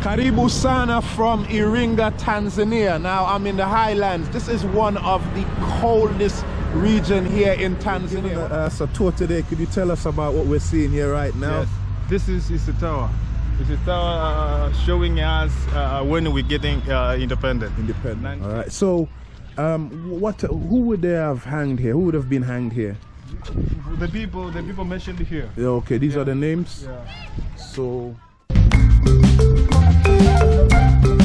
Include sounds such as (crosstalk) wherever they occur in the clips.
Karibu Sana from Iringa, Tanzania. Now I'm in the highlands. This is one of the coldest region here in Tanzania. Uh, a tour today, could you tell us about what we're seeing here right now? Yes. This is, is the tower. It's a tower uh, showing us uh, when we're getting uh, independent. Independent. All right. So, um, what? Who would they have hanged here? Who would have been hanged here? The people, the people mentioned here. Yeah, okay, these Yeah. are the names. Yeah. So. Nasemaje katika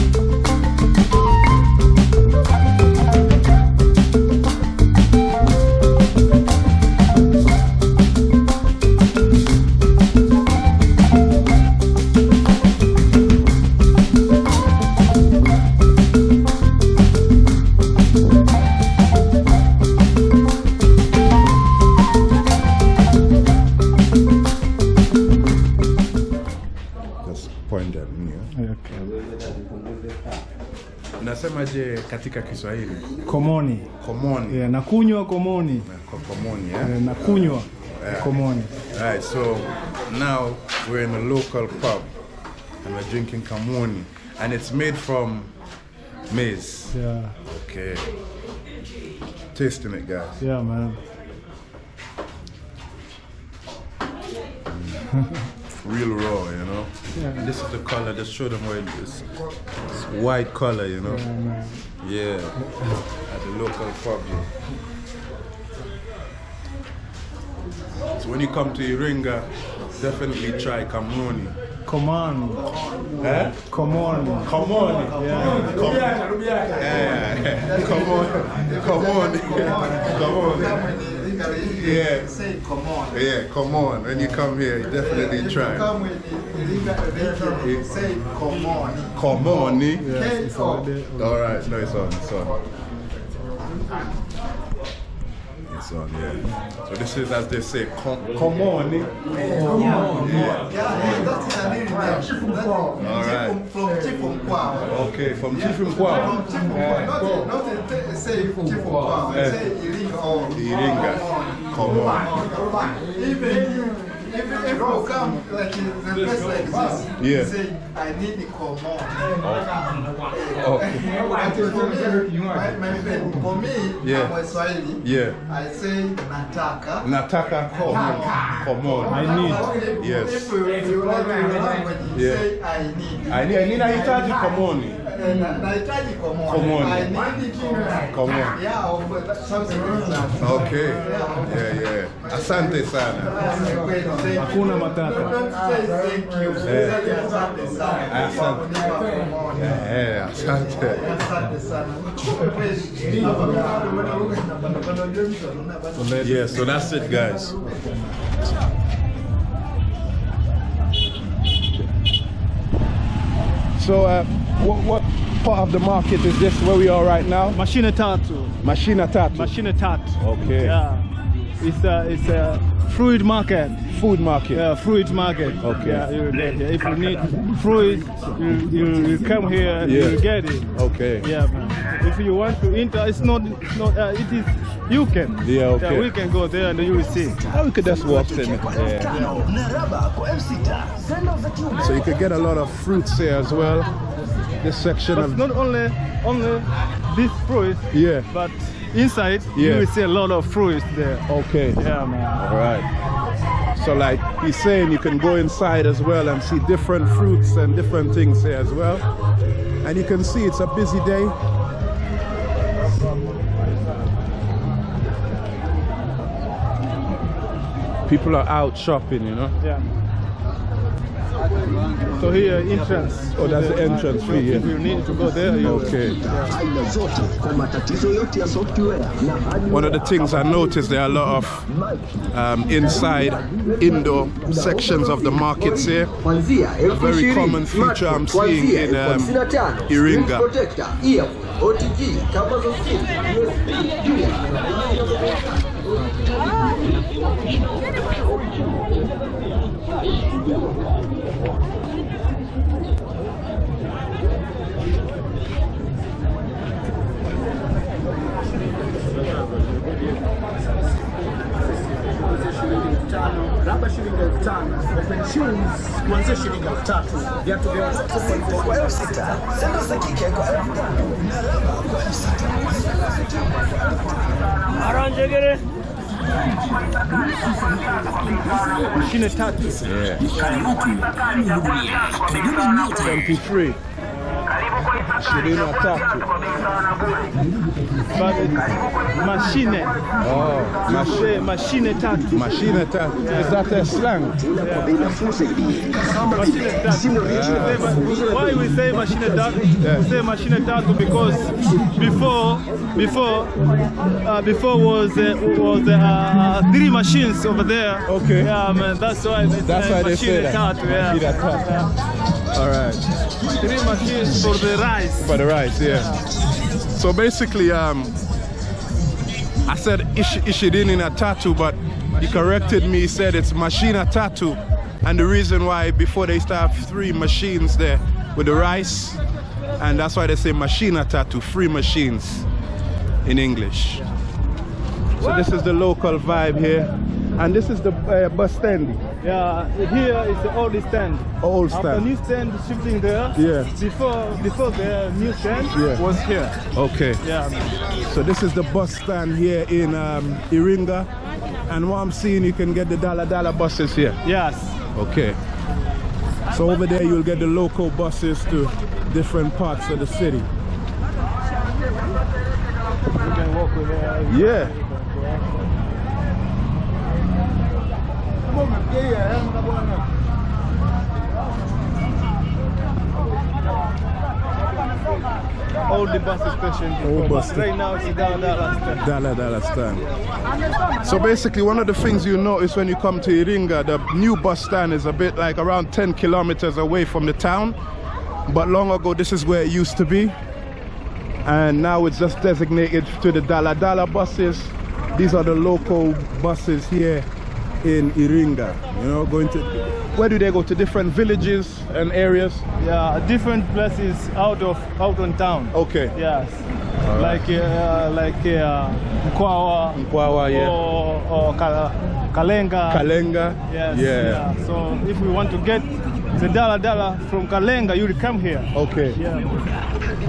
Kiswahili? Komoni. Komoni. Yeah, nakunywa komoni. Eh, Ko- Komoni, yeah? Yeah, nakunywa eh. komoni. Alright, so now we're in a local pub and we're drinking Kamoni and it's made from maize. Yeah, Okay. Tasting it, guys. yeah, man. (laughs) Real raw, you know? Yeah. And this is the color, just show them where it is. It's white color, you know? Yeah, man. Yeah. At the local pub. yeah. So when you come to Iringa, definitely try Kamoni. on, Eh? on, Come on. Yeah. Yeah. Come on. Come on. Come on. Yeah. Say come on. Yeah, come on. When you come here, you definitely If you try. come with illegal say come on. Come on. eh? K O. All right. No, it's on. It's on. It's on, yeah. So this is, as they say, come, come on. eh? Yeah, that's the name. That's All right. from Chifu Mkwawa. Okay, from Chief From Mkwawa. Chifu Mkwawa. Not, not the- say Chifu Mkwawa. Eh. Say Iringa on. Even if you come like a place like this, Yeah. say I need the come on. Okay. But for me, my, my friend, for me, Yeah. I'm a Swahili. Yeah. I say nataka. Nataka, come on. Come on. I need. Yes. if you, if you like your language, Yeah. say I need. I need, I need nahitaji komoni. Eh, na- Nahitaji come on. Come on. I need come. Come on. Yeah, or something like that. Okay. Yeah, yeah. Asante sana. Hakuna matata. Thank you. Asante sana. Asante. Kunipa come on. Yeah, asante. Asante sana. Yeah, so that's it, guys. So, uh, what, what part of the market is this where we are right now? Mashine tatu. Machina Tatu. Mashine tatu. Okay. Yeah. It's a, it's a fruit market. Food market. Yeah, fruit market. Okay. Yeah, you get it. If you need fruit, you, you, you come here and Yeah. you get it. Okay. Yeah, man. If you want to enter, it's not, it's not uh, it is, you can. Yeah, okay. we can go there and you will see. Oh, we could just walk in. Yeah. So you could get a lot of fruits here as well. This section But of not only, only this fruit, yeah. but inside Yeah. you will see a lot of fruits there. Okay. Yeah, man. All right. So like he's saying, you can go inside as well and see different fruits and different things here as well. And you can see it's a busy day. People are out shopping, you know. Yeah. So here, entrance. Oh, that's the entrance fee, If you need to go there, you Okay. aina zote kwa matatizo yote ya software na hali One of the things I noticed there are a lot of um, inside indoor sections of the markets here. kuanzia elfu very ishirini, common feature I'm smartphone seeing kuanzia in, elfu um, hamsini na tano, Iringa. screen protector, earphone, OTG, kama za simu, USB, pia. labda shilingi elfu tano. Open shoes kuanzia shilingi elfu tatu. Viatu vya watoto kwa elfu sita. Sendo za kike kwa elfu tano na raba kwa elfu sita Mashine tatu. 23 ishirini na tatu mashine. oh, mash- Say mashine tatu. mashine tatu is that a slang kwa bei nafuu zaidi kama Mashine tatu. simu Why we say machine tatu? We say machine tatu because before, before, uh, before was uh, was uh, three machines over there. Okay. Yeah, man. That's why they That's say why they say machine that. tatu. Yeah. Machine tatu. All right. Three machines for the rice. for the rice yeah. So basically um I said ish ishirini na tatu but he corrected me. He said it's machina tatu. And the reason why before they start three machines there with the rice and that's why they say machine machina tatu three machines in English. So this is the local vibe here and this is the uh, bus stand Yeah, here is the old stand. Old After stand. new stand shifting there. Yeah. Before before the new stand Yeah. was here. okay Yeah. So this is the bus stand here in um, Iringa. And what I'm seeing, you can get the dala dala buses here. Yes. Okay. So over there, you'll get the local buses to different parts of the city. You can walk with uh, Yeah. All the bus station. Old before, bus but Right now it's down that last stand. Dollar stand. So basically, one of the things you notice when you come to Iringa, the new bus stand is a bit like around 10 kilometers away from the town. But long ago, this is where it used to be. And now it's just designated to the Dala Dala buses. These are the local buses here in Iringa. You know, going to, where do they go? To different villages and areas? Yeah, different places out of out on town. Okay. Yes. Like uh, like uh, Mkwawa. Mkwawa, yeah. Or, or Kal- Kalenga. Kalenga? Yes. Yeah. So if we want to get the dala dala from Kalenga, you will come here. Okay. Yeah.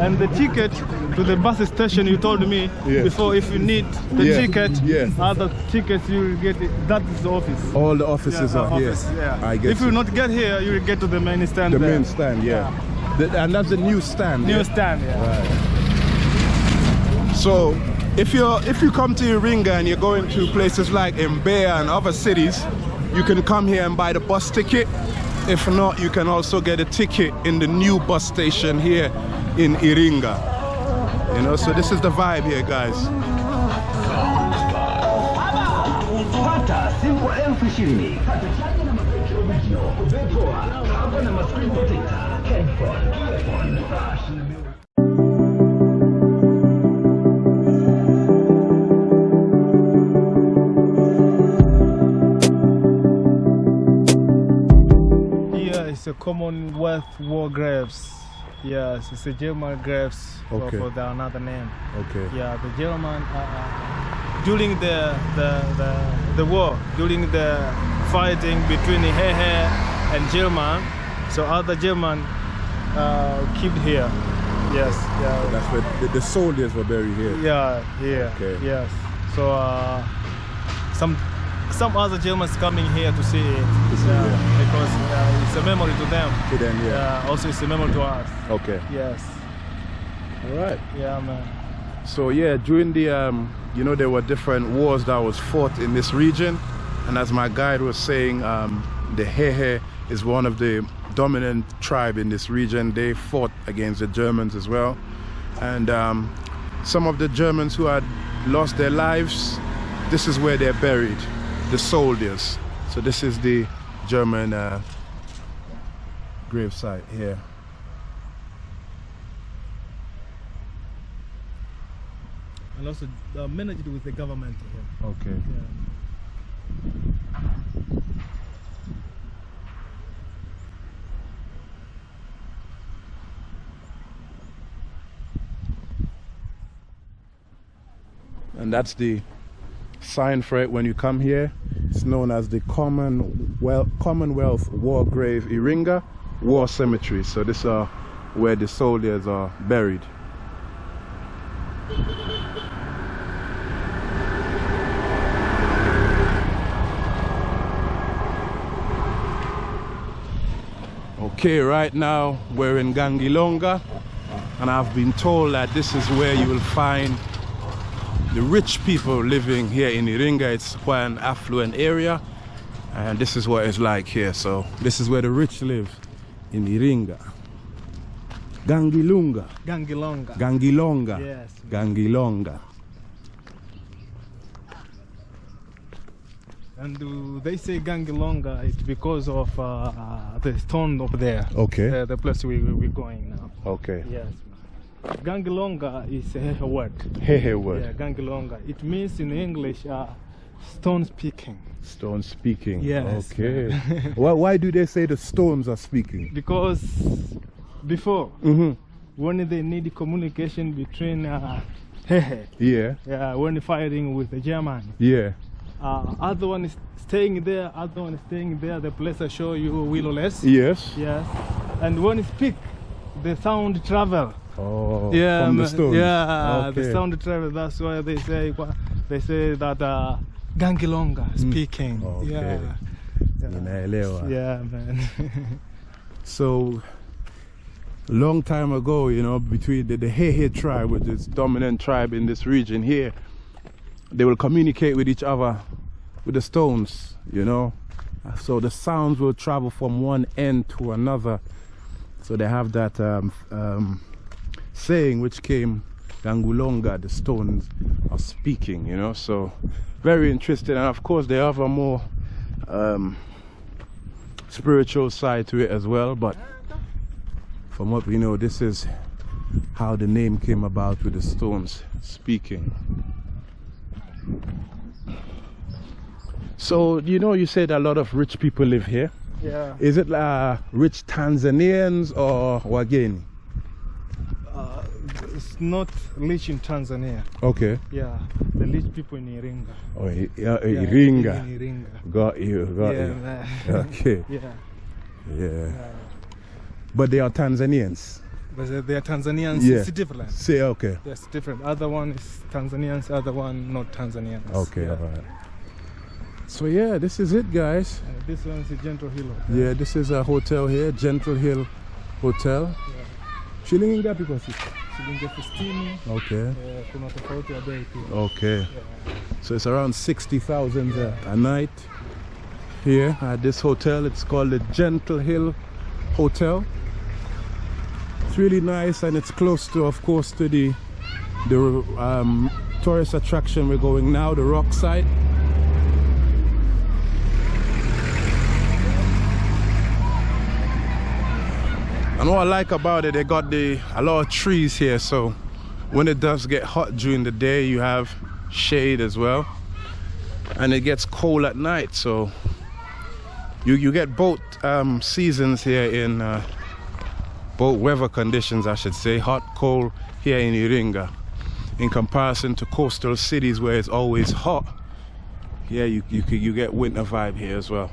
And the ticket to the bus station, you told me Yes. before if you need the Yeah, ticket, yeah. other tickets you will get it. That is the office. All the offices Yeah, are office, here. yeah. I get If you it. not get here, you will get to the main stand. The there. main stand, yeah. The- and that's the new stand. New yeah? stand, yeah. So if you're if you come to Iringa and you're going to places like Mbeya and other cities, you can come here and buy the bus ticket. If not, you can also get a ticket in the new bus station here in Iringa. You know, so this is the vibe here, guys. Is a Commonwealth War graves. Yes, it's a German graves for- Okay. for the another name. Okay. Yeah, the German uh, uh, during the, the the the war, during the fighting between Hehe and German, so other German uh, killed here. Yes, yeah, That's where the, the soldiers were buried here. yeah, here. Okay. Yes. So uh, some some other Germans coming here to see it see, yeah, yeah. because uh, it's a memory to them. To them, yeah. Yeah, also it's a memory to us. Okay. Yes. All right. Yeah, man. So yeah, during the um, you know, there were different wars that was fought in this region, and as my guide was saying, um, the Hehe is one of the dominant tribe in this region. They fought against the Germans as well, and um, some of the Germans who had lost their lives, this is where they're buried, the soldiers. So this is the German uh, grave site here. And also uh, managed with the government here. Okay. Yeah. and that's the sign for it when you come here. It's known as the Commonwealth, Commonwealth War Grave Iringa, war cemetery. So this are where the soldiers are buried. Okay, right now we're in Gangilonga and I've been told that this is where you will find the rich people living here in Iringa. It's quite an affluent area and this is what it's like here. So this is where the rich live in Iringa. Gangilunga. Gangilonga. Gangilonga. Yes. Gangilonga. And uh, they say Gangilonga it's because of uh, the stone up there. Okay. The, the place we, we, we're going now. Okay. Yes. Gangilonga is a word. Hey, hey, word. Yeah, Gangilonga. It means in English uh, stone speaking. Stone speaking. Yes. Okay. (laughs) why, why do they say the stones are speaking? Because before, Mm-hmm. when they need communication between uh, Hehe, Yeah. yeah, when fighting with the German, Yeah. uh, other one is staying there, other one is staying there. The place I show you willowless. Yes. Yes. And when you speak, the sound travel. Oh. yeah, From the stones. Yeah, the Okay. sound travel. That's why they say they say that uh, Gangilonga speaking. Mm. Okay. Yeah. Ninaelewa. Yeah, man. (laughs) So, long time ago, you know, between the, the Hehe tribe, which is dominant tribe in this region here, they will communicate with each other with the stones, you know. So the sounds will travel from one end to another. So they have that um, um, saying which came Gangilonga, the stones are speaking, you know. So very interesting. And of course, they have a more um, spiritual side to it as well. But from what we know, this is how the name came about with the stones speaking. So, you know, you said a lot of rich people live here. yeah. Is it uh, rich Tanzanians or Wageni? It's not rich in Tanzania. Okay. Yeah, the rich people in Iringa. Oh, I- yeah, Yeah, Iringa. In Iringa. Got you, got yeah, you. man. (laughs) Okay, (laughs) yeah. yeah. But they are Tanzanians. But they- are Tanzanians. Yeah. It's different. Say okay. Yes, different. Other one is Tanzanians, other one not Tanzanians. Okay, Yeah. alright. So yeah, this is it guys. Uh, this one is a Gentle Hill. Yeah, this is a hotel here, Gentle Hill Hotel. Shilingi ngapi kwa siku? Shilingi elfu sitini. Okay. Eh, kuna tofauti ya bei pia. Okay. So it's around 60,000 a, a night here at this hotel. It's called the Gentle Hill Hotel. It's really nice and it's close to, of course, to the the um, tourist attraction we're going now, the rock site. And what I like about it, they got the a lot of trees here, so when it does get hot during the day, you have shade as well, and it gets cold at night. So you you get both um, seasons here in uh, both weather conditions, I should say, hot, cold here in Iringa. In comparison to coastal cities where it's always hot, yeah, you you you get winter vibe here as well.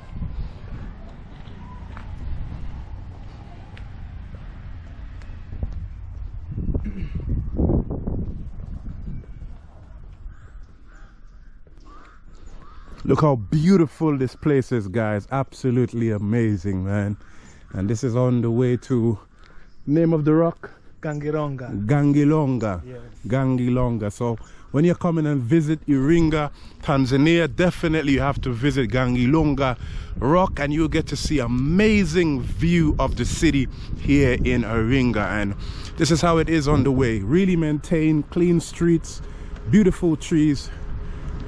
Look how beautiful this place is, guys. Absolutely amazing, man. And this is on the way to name of the rock, Gangilonga. Gangilonga. Yes. Gangilonga. So when you're coming and visit Iringa, Tanzania, definitely you have to visit Gangilonga Rock and you'll get to see amazing view of the city here in Iringa. And this is how it is on the way. Really maintained, clean streets, beautiful trees,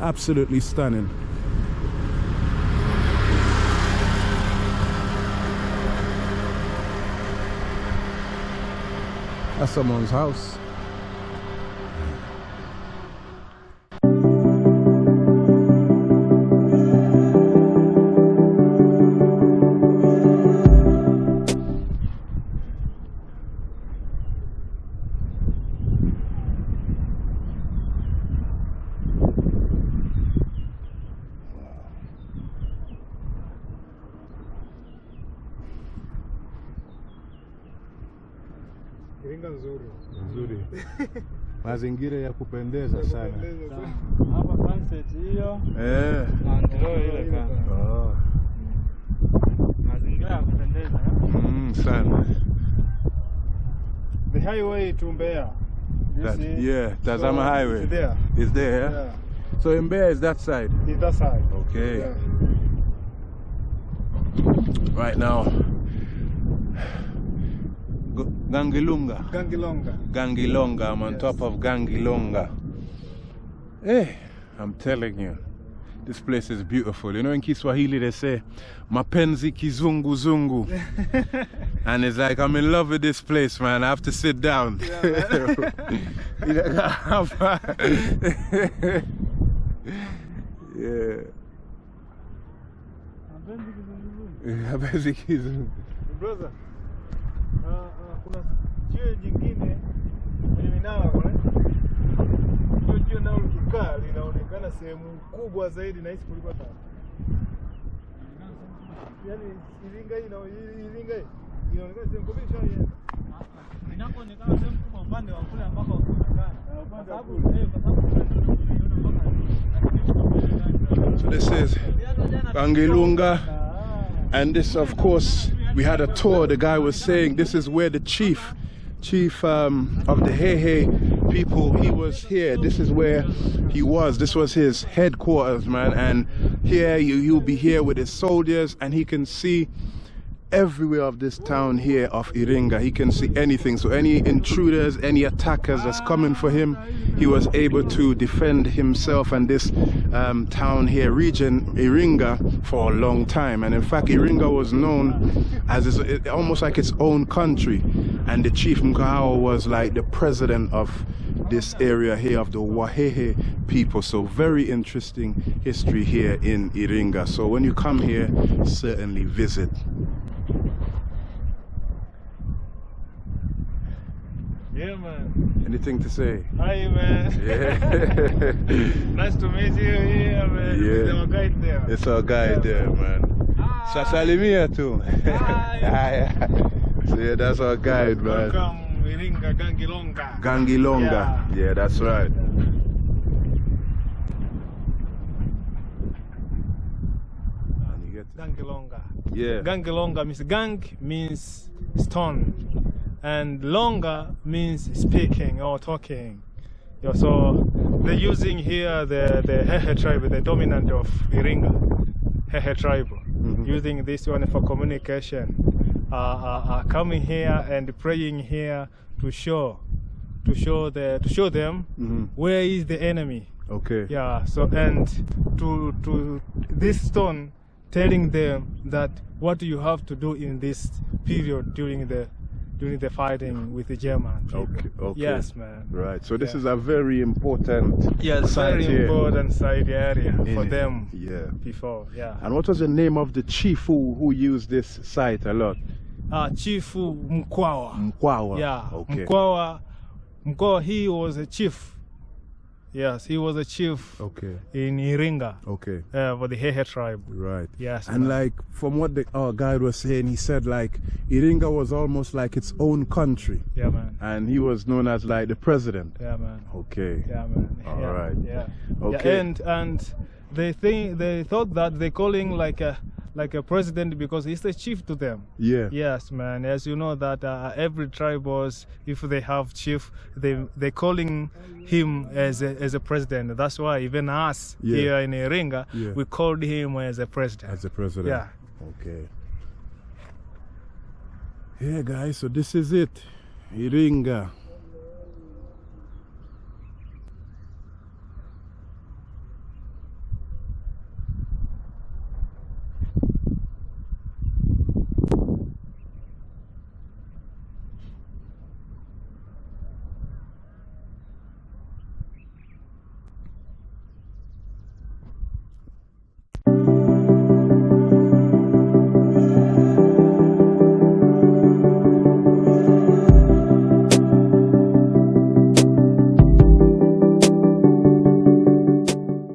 absolutely stunning. That's someone's house. Iringa nzuri. Nzuri. (laughs) Mazingira ya kupendeza sana. Kupendeza sana. Hapa sunset hiyo. Eh. Na ndio ile kaka. Oh. Mazingira ya kupendeza. eh? Mm, sana. The highway to Mbeya. That, yeah, Tazama So, Highway. It's there. It's there. yeah? Yeah. So Mbeya is that side. It's that side. Okay. Yeah. Right now. Gangilunga. Gangilonga. Gangilonga. I'm on Yes. top of Gangilonga. Hey, I'm telling you, this place is beautiful. You know, in Kiswahili they say, Mapenzi kizungu zungu. (laughs) and it's like, I'm in love with this place, man. I have to sit down. yeah. (laughs) Mapenzi kizungu. (laughs) Brother. Uh, uh, kuna jiwe jingine kwenye minara kule. Hiyo jiwe nalo likikaa linaonekana sehemu kubwa zaidi na hisi kuliko hata. Yaani Iringa hii na Iringa hii inaonekana sehemu kubwa ishaienda. inapoonekana sehemu kubwa upande wa kule ambako kuonekana Eh, kwa sababu kwa sababu So this is Bangilunga, And this, of course, we had a tour. The guy was saying this is where the chief, chief um, of the Hehe people, he was here. This is where he was. This was his headquarters, man. And here you, he'll be here with his soldiers, and he can see everywhere of this town here of Iringa. He can see anything. So any intruders, any attackers that's coming for him, he was able to defend himself and this um, town here, region Iringa, for a long time. And in fact, Iringa was known as almost like its own country. And the chief Mkwawa was like the president of this area here of the Wahehe people. So very interesting history here in Iringa. So when you come here, certainly visit. Yeah man. Anything to say? Hi man. Yeah. (laughs) nice to meet you here man. Yeah. It's Our guide there. it's our guy there, man. Ah. Sasalimia too. Hi. (laughs) so yeah, that's our guide, man. Welcome Iringa Gangilonga. Gangilonga. Yeah. Yeah, that's right. And you get Gangilonga. yeah. Gangilonga means gang means stone, and longa means speaking or talking. Yeah, so they're using here the the Hehe tribe, the dominant of Iringa, Hehe tribe, Mhm. using this one for communication. Uh, uh, uh, coming here and praying here to show, to show the to show them Mhm. where is the enemy. Okay. Yeah, so and to to this stone telling them that what you have to do in this period during the during the fighting with the German. people. Okay, okay. Yes, man. Right. So this Yeah. is a very important Yes, site very here. important side area in for it. them Yeah. before. Yeah. And what was the name of the chief who, who used this site a lot? Uh, Chifu Mkwawa. Mkwawa. Yeah. Okay. Mkwawa. Mkwawa. He was a chief. Yes, he was a chief Okay. in Iringa Okay. uh, for the Hehe tribe. Right. Yes. And man. like from what the our guide was saying, he said like Iringa was almost like its own country, Yeah, man. and he was known as like the president. Yeah, man. Okay. Yeah, man. All yeah. right. Yeah. Okay. Yeah, and and they think they thought that they calling like a like a president because he's the chief to them. Yeah. Yes, man. As you know that uh, every tribe was, if they have chief, they they calling him as a, as a president. That's why even us Yeah. here in Iringa, Yeah. we called him as a president. As a president. Yeah. Okay. Yeah, guys. So this is it, Iringa.